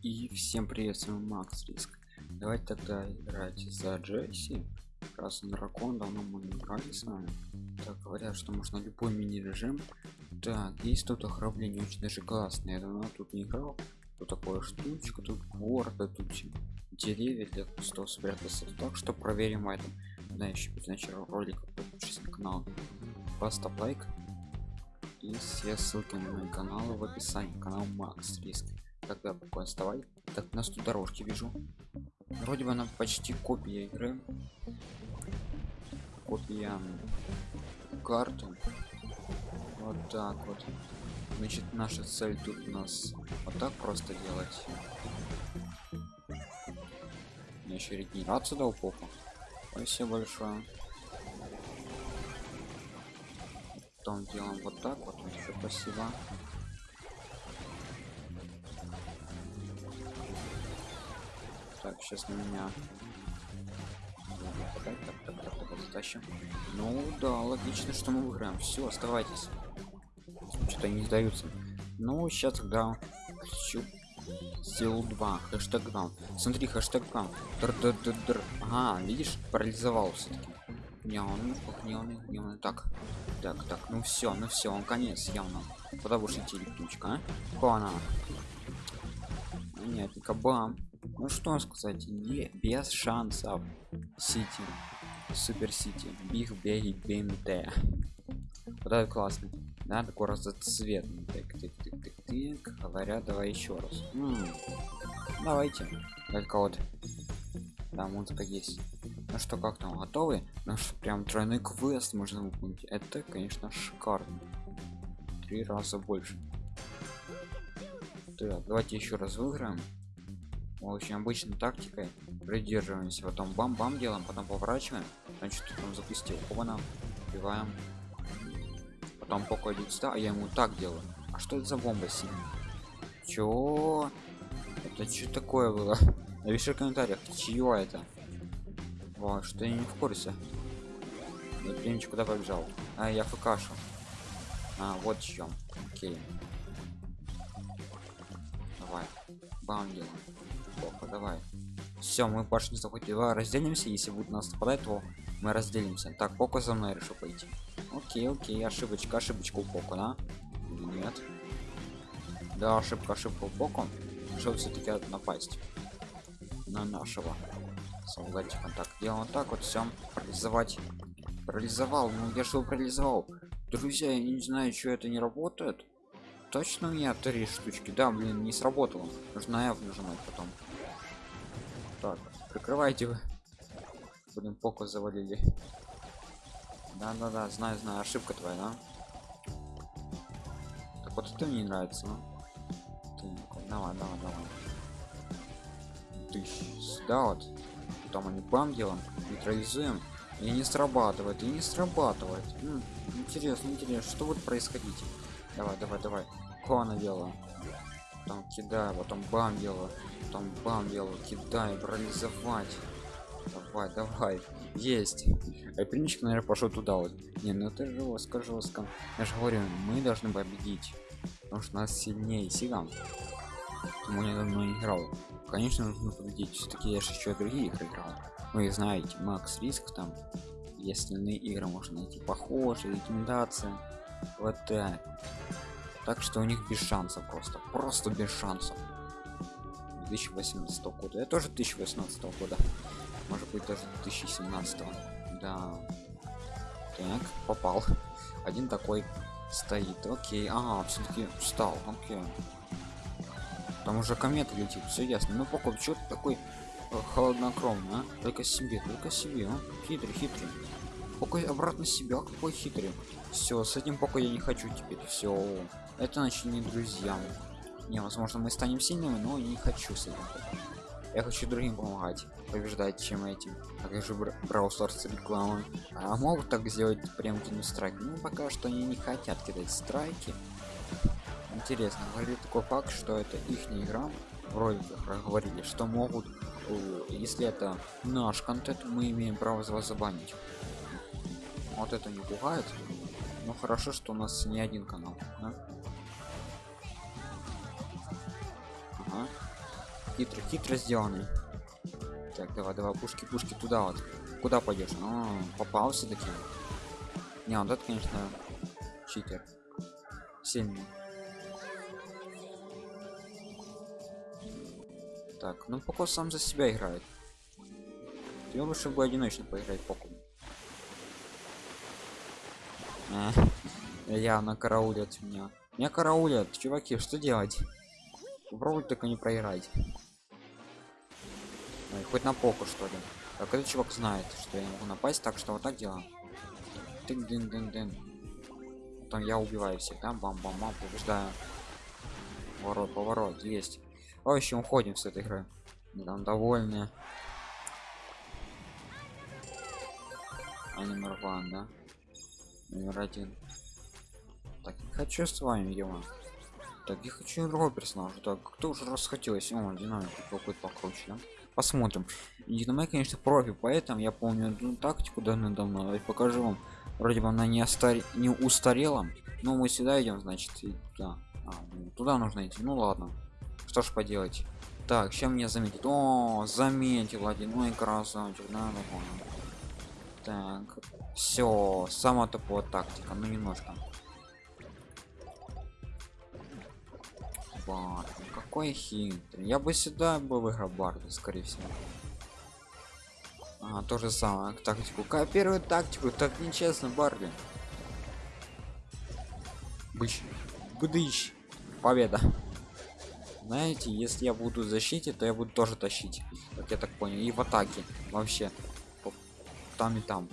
И всем привет, с вами Макс Риск. Давайте тогда играть за Джесси. Он дракон, давно мы не играли с вами. Так, говорят, что можно любой мини-режим. Так, есть тут ограбление, очень даже классное. Я давно тут не играл. Тут такая штучка, тут город, тут деревья для кустов спрятаться. Так что проверим это. Да, еще перед началом ролика подпишись на канал. Поставь лайк. И все ссылки на мой канал в описании. Канал Макс Риск тогда пока оставай так нас тут дорожки вижу. Вроде бы она почти копия игры. Копия карты вот так вот. Значит наша цель тут у нас вот так просто делать. Еще регенерацию дал попу спасибо большое. Потом делаем вот так вот. Еще спасибо сейчас на меня. Ну да, логично, что мы выиграем. Все, оставайтесь. Что-то не сдаются. Ну, сейчас тогда хочу сделал 2 хэштег грам смотри хэштег -др. ага видишь парализовал все-таки гневный гневный гневный так так так ну все ну все он конец явно куда будешь идти летучка а? нет кабам ну что сказать не без шансов. Сити супер сити биг беги бмт вот это классно. Да такой разноцветный так, так, так, так, так. говорят давай еще раз. М -м. давайте. Только вот да музыка есть. Ну что как там готовы? Ну что прям тройной квест можно выполнить. Это конечно шикарно. Три раза больше. Так давайте еще раз выиграем очень обычной тактикой придерживаемся. Потом бам-бам делаем потом поворачиваем. Значит он запустил. Оба убиваем. Потом пока идет сюда а я ему так делаю. А что это за бомба синяя чё? Это что такое было? Напиши в комментариях чье это? Во, что я не в курсе. Я куда побежал а я фкашу а вот чем окей. Давай. Бам делаем плохо давай. Все мы башню захватили разделимся если будет нас нападать то мы разделимся. Так поко за мной решил пойти. Окей окей ошибочка ошибочка у поко да? Или нет? Да ошибка ошибка у поко решил все-таки напасть на нашего солдатика. Так делаем так вот все парализовать парализовал ну я что парализовал друзья я не знаю что это не работает. Точно у меня три штучки? Да блин не сработало. Нужно F нажимать потом так прикрывайте вы. Будем поку завалили да да да знаю знаю ошибка твоя да? Так вот это мне не нравится ну? давай давай давай. Ты сюда вот. Потом они бам делаем нейтрализуем. И не срабатывает и не срабатывает. М интересно интересно что будет происходить? Давай давай давай. Кона делаю там кидаю потом бам делаю потом бам делаю кидаю парализовать. Давай давай есть. А принчик наверное пошел туда вот. Не ну это жестко жестко я же говорю мы должны победить потому что нас сильнее сигам мы не давно не играл? Конечно нужно победить. Все-таки я же еще другие игры играл. Вы знаете макс риск там. И остальные игры можно найти похожие рекомендации. Вот так так что у них без шансов просто. Просто без шансов. 2018 года. Я тоже 2018 года. Может быть даже 2017 да. Так попал. Один такой стоит. Окей. Ага все-таки встал. Окей. Там уже комета летит. Все ясно. Ну пока что то такой э, холоднокровный а? только себе только себе а? хитрый хитрый. Пока обратно себя какой хитрый. Все с этим пока я не хочу теперь. Все это значит не друзья. Не возможно мы станем сильными но не хочу с этим. Я хочу другим помогать побеждать чем этим. А как же брал старс рекламы а могут так сделать прям кинуть страйк ну пока что они не хотят кидать страйки. Интересно говорили такой факт что это их не игра. Вроде как говорили что могут. Если это наш контент мы имеем право вас забанить. Вот это не пугает. Но хорошо что у нас не один канал да? Ага. хитрый хитро сделанный так давай давай пушки пушки туда вот. Куда пойдешь? А, попал все-таки не вот это конечно читер. Сильный. Так ну пока сам за себя играет. Ты лучше бы одиночно поиграть поку я на караулят меня. Меня караулят чуваки что делать попробуй только не проиграть. Ой, хоть на поку что ли. Так этот чувак знает что я не могу напасть так что вот так делаем тын дын дын дын. Потом я убиваю всех там бам бам бам побеждаю. Поворот поворот есть. В общем уходим с этой игры. Там довольны. А да? Номер один. Так хочу с вами ема так я хочу другого персонажа. Так кто уже расхотелось? О динамик какой-то покруче да? посмотрим. Динамик конечно профи поэтому я помню одну тактику давно-давно давайте покажу вам. Вроде бы она не остар не устарела но мы сюда идем значит и туда. А, ну, туда нужно идти. Ну ладно. Что ж поделать. Так чем мне заметить о заметил один. И красавчик да, понял. так все сама топовая тактика ну немножко Бард. Какой хитрый. Я бы сюда бы выиграл Барда, скорее всего. А, то же самое, тактику. Копирую тактику, так нечестно, Барли. Быч. Быдыщ. Победа. Знаете, если я буду в защите, то я буду тоже тащить. Как я так понял. И в атаке. Вообще. Там и там.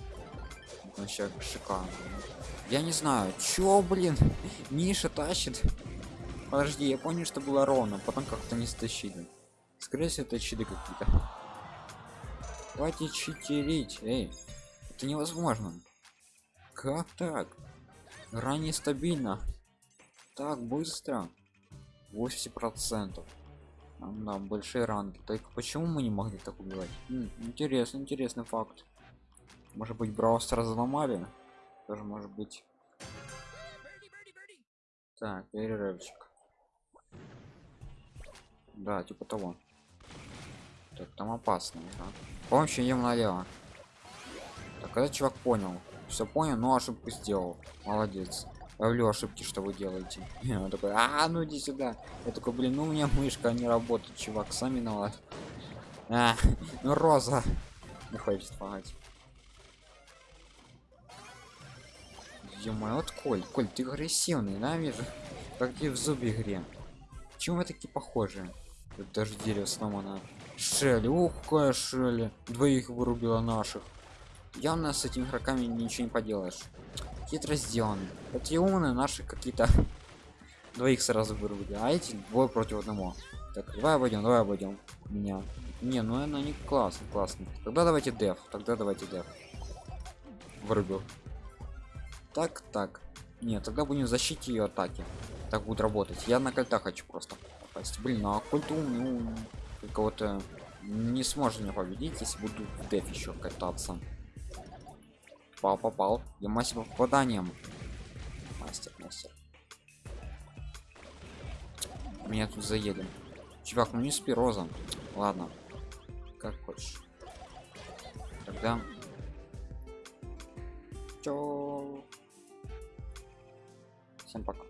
Вообще шикарно. Я не знаю, чё, блин, Миша тащит. Подожди, я понял, что было ровно, потом как-то не стащили. Скорее всего, это читы какие-то. Хватит читерить, эй. Это невозможно. Как так? Ранее стабильно. Так быстро. 80 процентов. Да, большие ранги. Только почему мы не могли так убивать? Интересный, интересный факт. Может быть, Браус разломали? Тоже может быть. Так, перерывчик. Да, типа того. Так, там опасно, да? Помощь ем налево. Так, этот чувак понял. Все понял, но ошибку сделал. Молодец. Ловлю ошибки, что вы делаете. Он такой, а, ну иди сюда. Я такой, блин, ну у меня мышка не работает, чувак, сами виноват. А, ну роза. Не хочет помогать. ё вот Коль, Коль, ты агрессивный, да, вижу? Как ты в зубе игре. Почему вы такие похожие? Тут даже дерево сломано. Шелли, ух, какая Шелли. Двоих вырубила наших. Явно с этими игроками ничего не поделаешь. Хитро сделаны. Эти умные наши какие-то двоих сразу вырубили, а эти двое против одного. Так, давай обойдем, давай обойдем меня. Не, ну она не классно, классно. Тогда давайте деф, тогда давайте деф. Вырубил. Так, так. Нет, тогда будем в защите ее атаки. Так будет работать. Я на кольта хочу просто попасть. Блин, ну а какой-то умный кого-то не сможет меня победить, если буду в деф еще кататься. Попал, попал. Я мастер по попаданиям. Мастер, мастер. Меня тут заедем. Чувак, ну не спи, Роза. Ладно. Как хочешь. Тогда... Чё? Всем пока.